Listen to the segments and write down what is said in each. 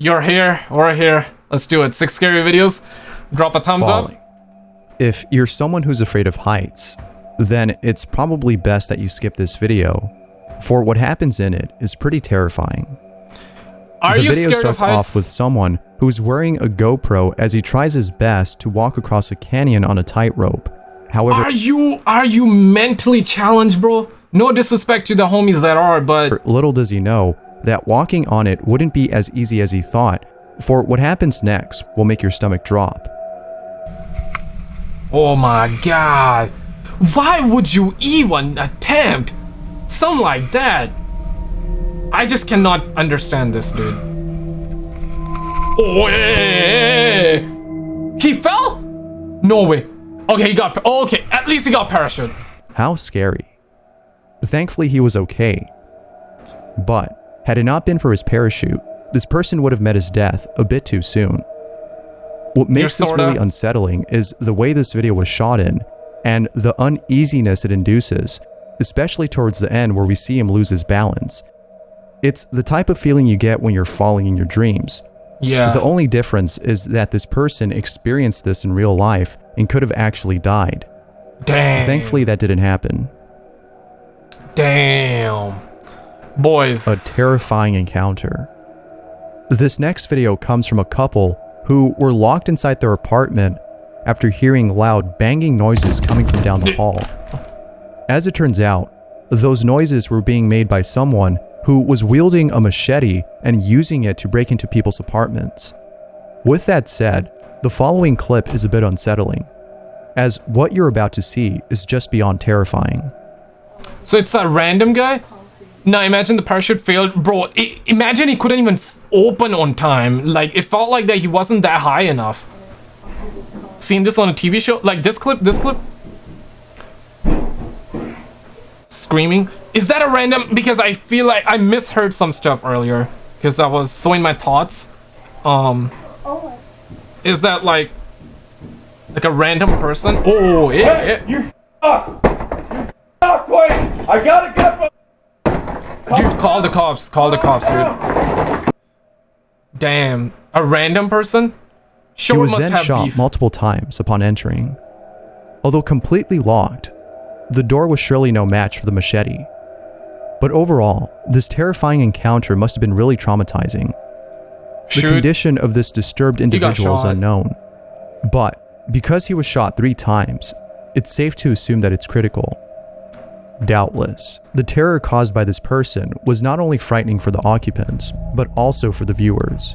You're here. We're here. Let's do it. Six scary videos. Drop a thumbs falling. up. If you're someone who's afraid of heights, then it's probably best that you skip this video, for what happens in it is pretty terrifying. Are the you video scared starts of heights? off with someone who's wearing a GoPro as he tries his best to walk across a canyon on a tightrope. However, Are you are you mentally challenged, bro? No disrespect to the homies that are, but little does he know that walking on it wouldn't be as easy as he thought, for what happens next will make your stomach drop. oh my god. Why would you even attempt something like that? I just cannot understand this, dude. Oh, hey, he fell? No way. Okay, he got. Oh, okay, at least he got parachute. How scary. Thankfully, he was okay. But, had it not been for his parachute, this person would have met his death a bit too soon. What makes this really unsettling is the way this video was shot in, and the uneasiness it induces, especially towards the end where we see him lose his balance. It's the type of feeling you get when you're falling in your dreams. Yeah. The only difference is that this person experienced this in real life and could have actually died. Damn. Thankfully, that didn't happen. Damn. Boys. a terrifying encounter. This next video comes from a couple who were locked inside their apartment after hearing loud banging noises coming from down the hall. As it turns out, those noises were being made by someone who was wielding a machete and using it to break into people's apartments. With that said, the following clip is a bit unsettling, as what you're about to see is just beyond terrifying. So it's that random guy? No, imagine the parachute failed. Bro, i imagine he couldn't even open on time. Like, it felt like that he wasn't that high enough. Seen this on a TV show? Like, this clip, this clip? Screaming? Is that a random? Because I feel like I misheard some stuff earlier. Because I was so in my thoughts. Um, is that like, like a random person? Oh, yeah, yeah. You off! You off! I gotta get Dude, call the cops. Call the cops, dude. Damn. A random person? Sure He was must then shot beef. multiple times upon entering. Although completely locked, the door was surely no match for the machete. But overall, this terrifying encounter must have been really traumatizing. The Shoot. condition of this disturbed individual is unknown. But because he was shot three times, it's safe to assume that it's critical. Doubtless, the terror caused by this person was not only frightening for the occupants, but also for the viewers.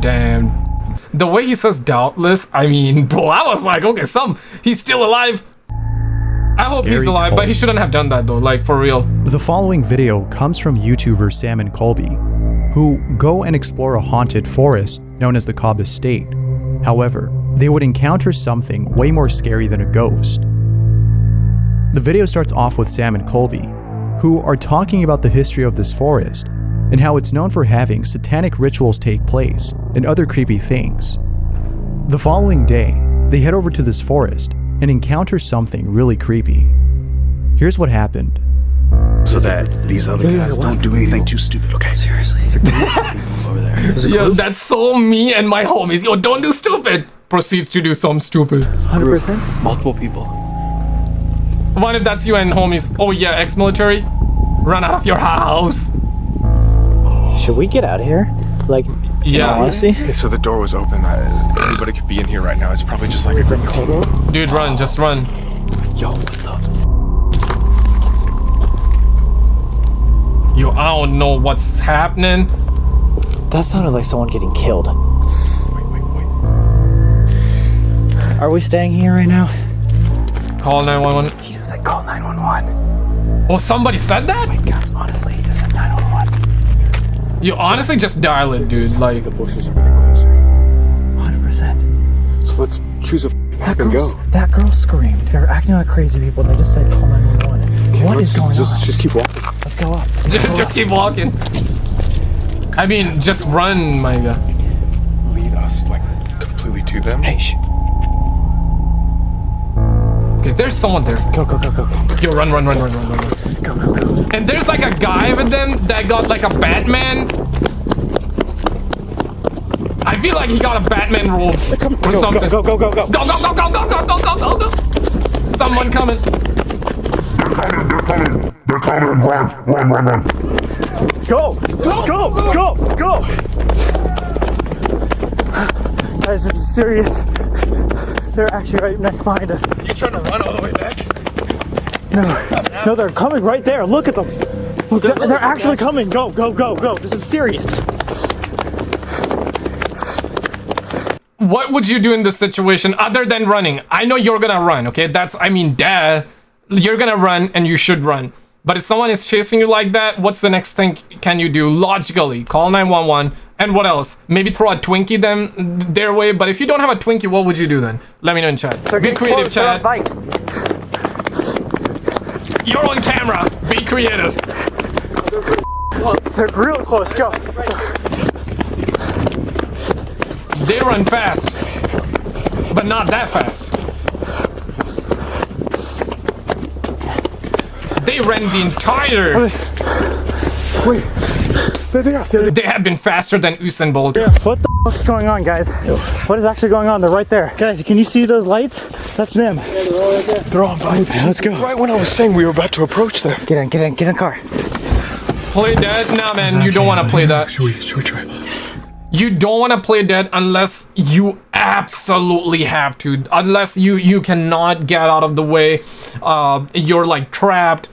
Damn. The way he says doubtless, I mean, bro, I was like, okay, some, he's still alive. I hope he's Scary alive, but he shouldn't have done that though, like for real. The following video comes from YouTuber Sam and Colby, who go and explore a haunted forest known as the Cobb Estate. However, they would encounter something way more scary than a ghost. The video starts off with Sam and Colby, who are talking about the history of this forest and how it's known for having satanic rituals take place and other creepy things. The following day, they head over to this forest and encounter something really creepy. Here's what happened. so that these other guys don't do anything too stupid. Okay, seriously. over there. Yo, that's so me and my homies. Yo, don't do stupid. Proceeds to do some stupid. 100%. Multiple people. What if that's you and homies? Oh yeah, ex-military. Run out of your house. Should we get out of here? Like, Yeah, honestly? Okay, so the door was open. I, anybody could be in here right now. It's probably just like a group of dude, run, just run. Yo, what the? Yo, I don't know what's happening. That sounded like someone getting killed. Wait, wait, wait. Are we staying here right now? Call 911. He just said call 911. Oh, somebody said that? Oh Guys, honestly, he just said 911. You honestly just dial it, dude. Like, The voices are getting closer. 100%. So let's choose a That path and girl, go. that girl screamed. They're acting like crazy people and they just said call 911. What let's going just, on? Just keep walking. Let's go up. just, just keep walking. I mean, just run, my guy. Lead us like completely to them. Hey, sh- Okay, there's someone there. go, go, go, go, go, Yo, run, run, run, run, run, run, run. go, go, go. And there's like a guy with them that got like a Batman I feel like he got a Batman robe or Go, something. go, go, go, go, go. Go, go, go, go, go, go, go, go, go, go. Someone coming. They're coming. They're coming. Run, run, run, run. Go, go, go, go, go. Guys, this is serious. They're actually right next behind us. You trying to run all the way back? No, no, they're coming right there. Look at them. Look, they're, they're actually coming. Go, go, go, go. This is serious. What would you do in this situation other than running? I know you're gonna run, okay? That's, I mean, duh. You're gonna run and you should run. But if someone is chasing you like that, what's the next thing can you do logically? Call 911. And what else? Maybe throw a Twinkie them their way. But if you don't have a Twinkie, what would you do then? Let me know in chat. They're Be creative. Chat. bikes. You're on camera. Be creative. They're real close. Go. They run fast. But not that fast. They ran the entire... Wait. They're there. They're there. They have been faster than Usain Bolt. What the fuck's going on, guys? What is actually going on? They're right there. Guys, can you see those lights? That's them. They're on bike. Let's go. Right when I was saying we were about to approach them. Get in, get in, get in the car. Play dead? Nah, man, you don't want to play that. Should we, should we try? You don't want to play dead unless you absolutely have to. Unless you you cannot get out of the way. Uh, you're like trapped.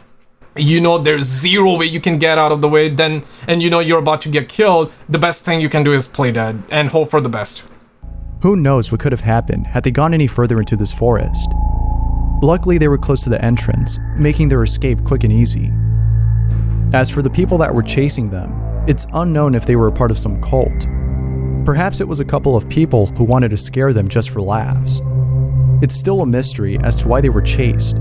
You know there's zero way you can get out of the way. Then and you know you're about to get killed. The best thing you can do is play dead and hope for the best. Who knows what could have happened had they gone any further into this forest. Luckily, they were close to the entrance, making their escape quick and easy. As for the people that were chasing them, it's unknown if they were a part of some cult. Perhaps it was a couple of people who wanted to scare them just for laughs. It's still a mystery as to why they were chased.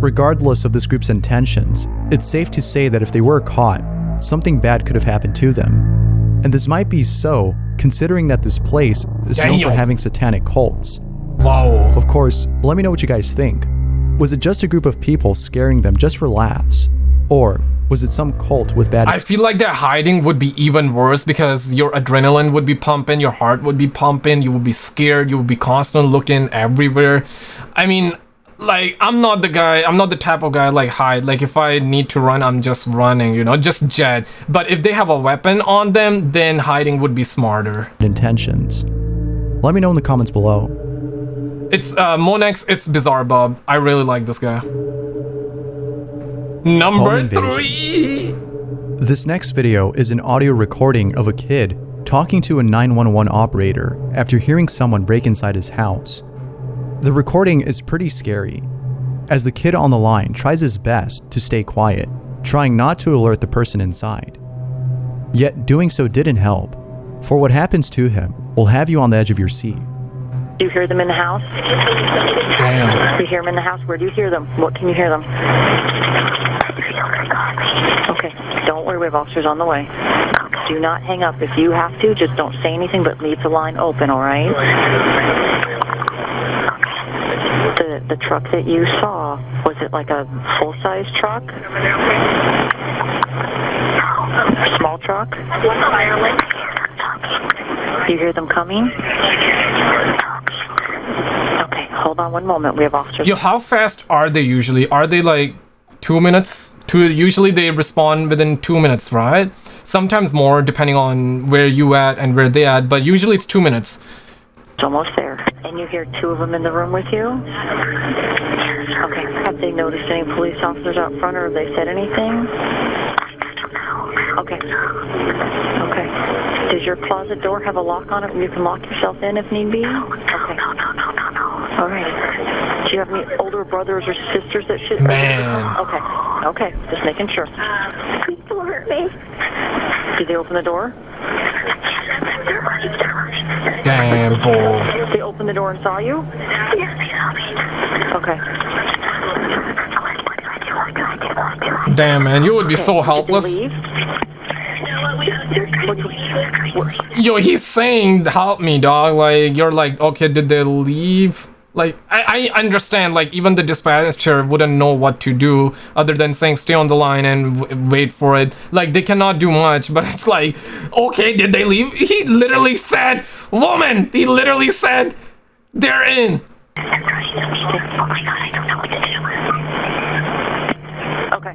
Regardless of this group's intentions, it's safe to say that if they were caught, something bad could have happened to them. And this might be so, considering that this place is known for having satanic cults. Wow. Of course, let me know what you guys think. Was it just a group of people scaring them just for laughs? Or was it some cult with bad I feel like that hiding would be even worse because your adrenaline would be pumping, your heart would be pumping, you would be scared, you would be constantly looking everywhere. I mean, like I'm not the guy, I'm not the type of guy like hide. Like if I need to run, I'm just running, you know, just jet. But if they have a weapon on them, then hiding would be smarter. intentions? Let me know in the comments below. It's uh Monex, it's Bizarre Bob. I really like this guy. Number three. This next video is an audio recording of a kid talking to a 911 operator after hearing someone break inside his house. The recording is pretty scary, as the kid on the line tries his best to stay quiet, trying not to alert the person inside. Yet doing so didn't help, for what happens to him will have you on the edge of your seat. Do you hear them in the house? Damn. Do you hear them in the house? Where do you hear them? What can you hear them? Okay, don't worry, we have officers on the way. Do not hang up. If you have to, just don't say anything, but leave the line open, all right? The, the truck that you saw, was it like a full-size truck? Small truck? You hear them coming? Okay, hold on one moment. We have officers. Yo, how fast are they usually? Are they like two minutes? Two. Usually they respond within two minutes, right? Sometimes more, depending on where you at and where they at. But usually it's two minutes. It's almost there. And you hear two of them in the room with you? Okay. Have they noticed any police officers out front or have they said anything? Okay. Okay. Does your closet door have a lock on it where you can lock yourself in if need be? Okay. No, no, no, no, no. All right. Do you have any older brothers or sisters that should? Man. Okay. Okay. Just making sure. Please don't hurt me. Did they open the door? Damn, boy. They opened the door and saw you? Yes, they saw me. Okay. Damn, man, you would be so helpless. Yo, he's saying, "Help me, dog." Like you're like, okay, did they leave? Like I, I understand. Like even the dispatcher wouldn't know what to do other than saying stay on the line and w- wait for it. Like they cannot do much. But it's like, okay, did they leave? He literally said, "Woman." He literally said, "They're in." Oh my god, I don't know what to do. Okay.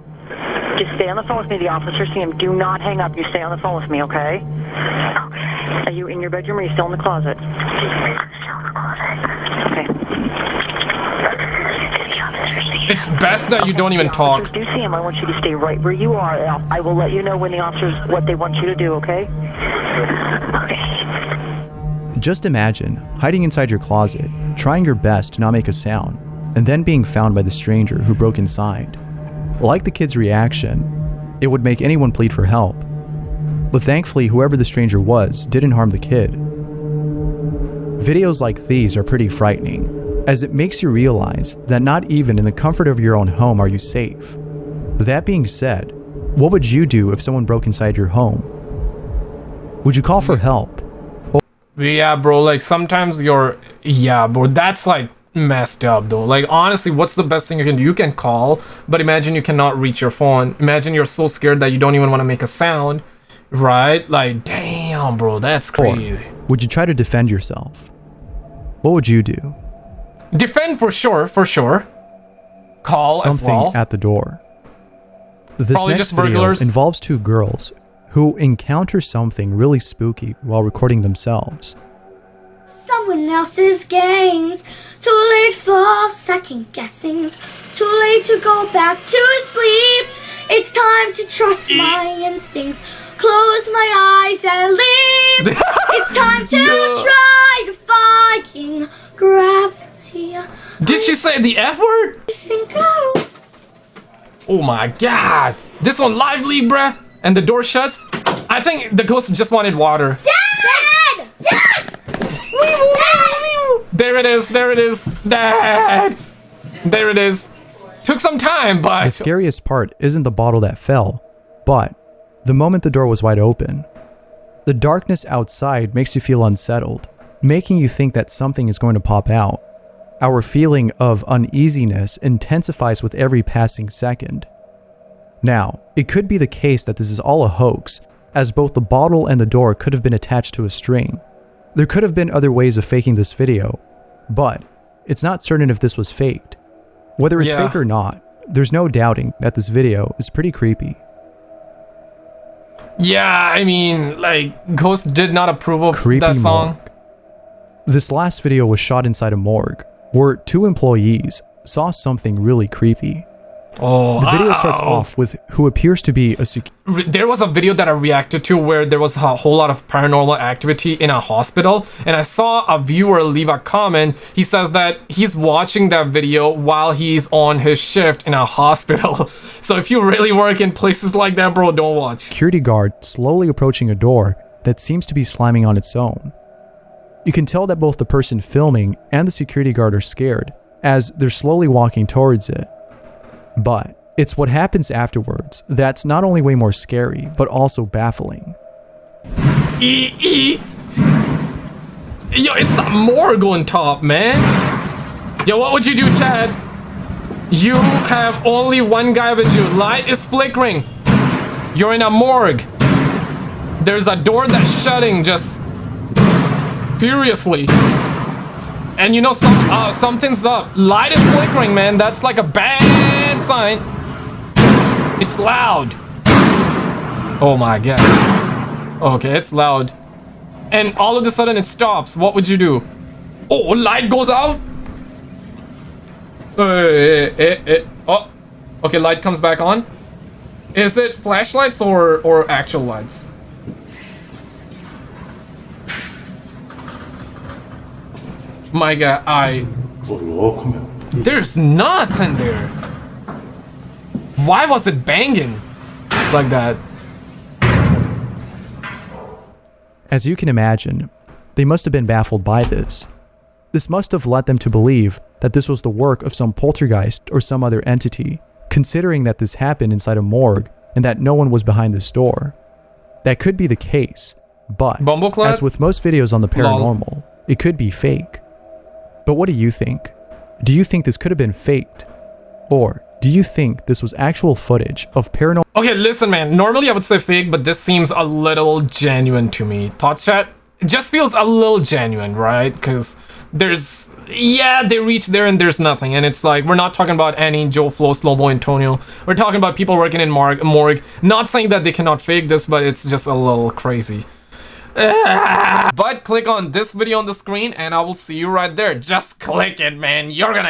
Just stay on the phone with me. The officers see him. Do not hang up. You stay on the phone with me, okay? Okay. Are you in your bedroom or are you still in the closet? I'm still in the closet. Okay. It's best that you don't even The talk. officers do see him. I want you to stay right where you are. I'll- let you know when the officers what they want you to do, okay? Okay. Just imagine hiding inside your closet, trying your best to not make a sound, and then being found by the stranger who broke inside. Like the kid's reaction, it would make anyone plead for help. But thankfully, whoever the stranger was didn't harm the kid. Videos like these are pretty frightening, as it makes you realize that not even in the comfort of your own home are you safe. That being said, what would you do if someone broke inside your home? Would you call for help? Yeah, bro. Like sometimes you're. Yeah, bro. That's like messed up though. Like honestly, what's the best thing you can do? You can call, but imagine you cannot reach your phone. Imagine you're so scared that you don't even want to make a sound, right? Like, damn, bro. That's Or crazy. would you try to defend yourself? What would you do? Defend for sure, for sure. Call as Something well. at the door. This Probably next just video burglars. involves two girls who encounter something really spooky while recording themselves. someone else's games. Too late for second guessings. Too late to go back to sleep. It's time to trust eh. my instincts. Close my eyes and leave. it's time to Yeah. try defying gravity. Did she say the F word? Think. Oh my god. This one lively, bruh. And the door shuts. I think the ghost just wanted water. Dad! Dad! Dad! There it is. There it is. Dad. There it is. Took some time, but The scariest part isn't the bottle that fell, but the moment the door was wide open. The darkness outside makes you feel unsettled, making you think that something is going to pop out. Our feeling of uneasiness intensifies with every passing second. Now, it could be the case that this is all a hoax, as both the bottle and the door could have been attached to a string. There could have been other ways of faking this video, but it's not certain if this was faked. Whether it's Yeah. fake or not, there's no doubting that this video is pretty creepy. yeah, I mean, like, Ghost did not approve of Creepy that song. morgue. This last video was shot inside a morgue, where two employees saw something really creepy. Oh, The video ah, starts oh. off with who appears to be a sec- Re- there was a video that I reacted to where there was a whole lot of paranormal activity in a hospital, and I saw a viewer leave a comment. He says that he's watching that video while he's on his shift in a hospital. so if you really work in places like that, bro, don't watch. security guard slowly approaching a door that seems to be slamming on its own. You can tell that both the person filming and the security guard are scared as they're slowly walking towards it. But it's what happens afterwards that's not only way more scary, but also baffling. E E. Yo, it's a morgue on top, man. Yo, what would you do, Chad? You have only one guy with you. Light is flickering. You're in a morgue. There's a door that's shutting just furiously. And you know some uh, something's up. Light is flickering, man. That's like a bad sign. It's loud. Oh my god. Okay, it's loud. And all of a sudden it stops. What would you do? Oh, light goes out. Eh, eh, eh. Oh, okay. Light comes back on. Is it flashlights or or actual lights? My god, I. There's nothing there. Why was it banging like that? As you can imagine, they must have been baffled by this. This must have led them to believe that this was the work of some poltergeist or some other entity, considering that this happened inside a morgue and that no one was behind this door. That could be the case, but as with most videos on the Lol. paranormal, it could be fake. But what do you think? Do you think this could have been faked? Or do you think this was actual footage of paranormal Okay, listen, man. Normally I would say fake, but this seems a little genuine to me. Thought chat? It just feels a little genuine, right? Because there's... Yeah, they reach there and there's nothing. And it's like, we're not talking about any Joe Flo, Slowmo, Antonio. We're talking about people working in morgue. Not saying that they cannot fake this, but it's just a little crazy. But click on this video on the screen and I will see you right there. Just click it, man. You're gonna